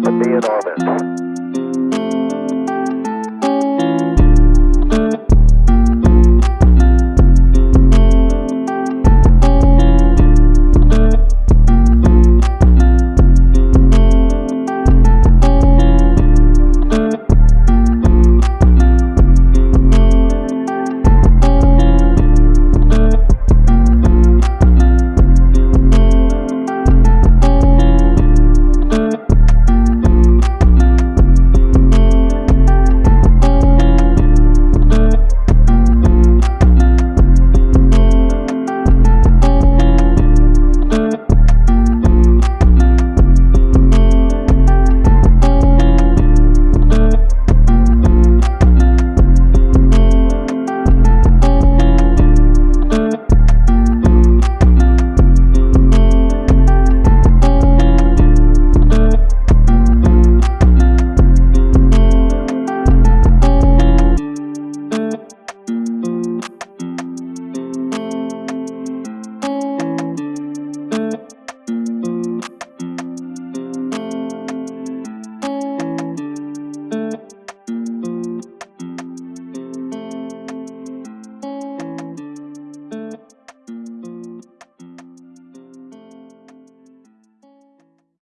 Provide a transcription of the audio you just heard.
Mars be in orbit.